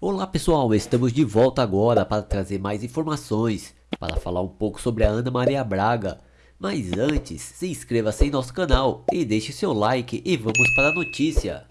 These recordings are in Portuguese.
Olá pessoal, estamos de volta agora para trazer mais informações, para falar um pouco sobre a Ana Maria Braga. Mas antes, se inscreva-se em nosso canal e deixe seu like e vamos para a notícia.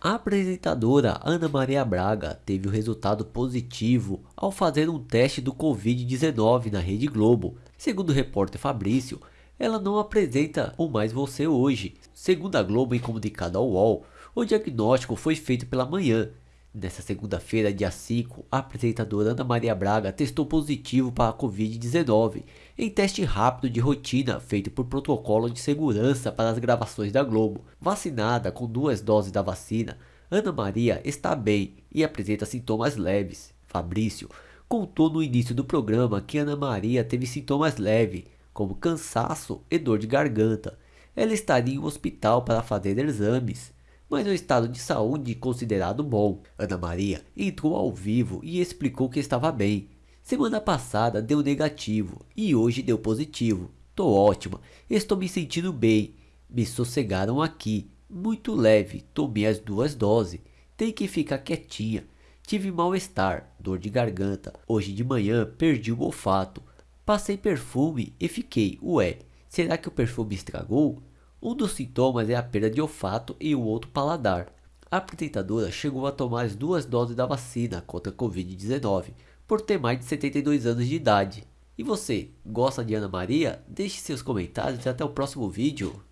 A apresentadora Ana Maria Braga teve o resultado positivo ao fazer um teste do Covid-19 na Rede Globo. Segundo o repórter Fabrício, ela não apresenta o Mais Você hoje. Segundo a Globo em comunicado ao UOL, o diagnóstico foi feito pela manhã. Nessa segunda-feira, dia 5, a apresentadora Ana Maria Braga testou positivo para a Covid-19 em teste rápido de rotina feito por protocolo de segurança para as gravações da Globo. Vacinada com duas doses da vacina, Ana Maria está bem e apresenta sintomas leves. Fabrício contou no início do programa que Ana Maria teve sintomas leves, como cansaço e dor de garganta. Ela estaria em um hospital para fazer exames, mas o estado de saúde considerado bom. Ana Maria entrou ao vivo e explicou que estava bem. Semana passada deu negativo e hoje deu positivo. Tô ótima, estou me sentindo bem. Me sossegaram aqui, muito leve, tomei as duas doses. Tem que ficar quietinha. Tive mal-estar, dor de garganta. Hoje de manhã perdi o olfato. Passei perfume e fiquei, ué, será que o perfume estragou? Um dos sintomas é a perda de olfato e o outro paladar. A apresentadora chegou a tomar as duas doses da vacina contra a Covid-19 por ter mais de 72 anos de idade. E você, gosta de Ana Maria? Deixe seus comentários e até o próximo vídeo.